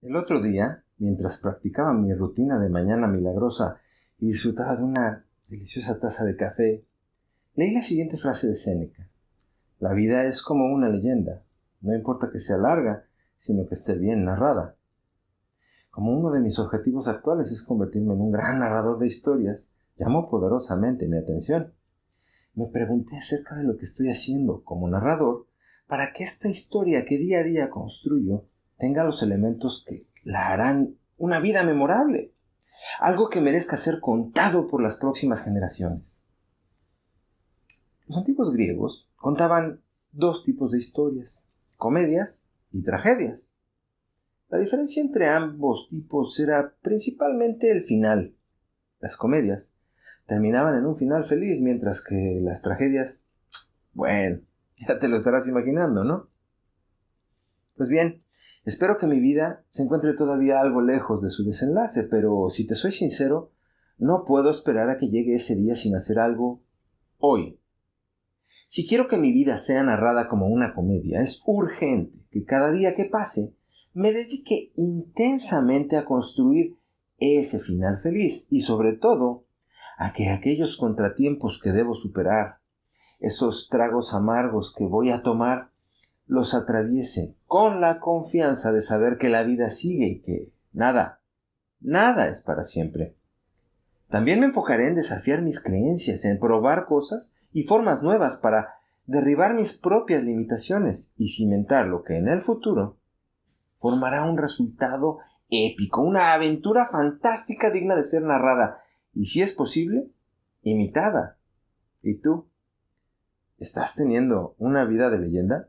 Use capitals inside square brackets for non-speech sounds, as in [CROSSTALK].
El otro día, mientras practicaba mi rutina de mañana milagrosa y disfrutaba de una deliciosa taza de café, leí la siguiente frase de Séneca. La vida es como una leyenda, no importa que sea larga, sino que esté bien narrada. Como uno de mis objetivos actuales es convertirme en un gran narrador de historias, llamó poderosamente mi atención. Me pregunté acerca de lo que estoy haciendo como narrador para que esta historia que día a día construyo tenga los elementos que la harán una vida memorable, algo que merezca ser contado por las próximas generaciones. Los antiguos griegos contaban dos tipos de historias, comedias y tragedias. La diferencia entre ambos tipos era principalmente el final. Las comedias terminaban en un final feliz, mientras que las tragedias, bueno, [LAUGHS] ya te lo estarás imaginando, ¿no? Pues bien, espero que mi vida se encuentre todavía algo lejos de su desenlace, pero si te soy sincero, no puedo esperar a que llegue ese día sin hacer algo hoy. Si quiero que mi vida sea narrada como una comedia, es urgente que cada día que pase me dedique intensamente a construir ese final feliz y sobre todo a que aquellos contratiempos que debo superar, esos tragos amargos que voy a tomar, los atraviese con la confianza de saber que la vida sigue y que nada, nada es para siempre. También me enfocaré en desafiar mis creencias, en probar cosas y formas nuevas para derribar mis propias limitaciones y cimentar lo que en el futuro formará un resultado épico, una aventura fantástica digna de ser narrada y si es posible, imitada. ¿Y tú? ¿Estás teniendo una vida de leyenda?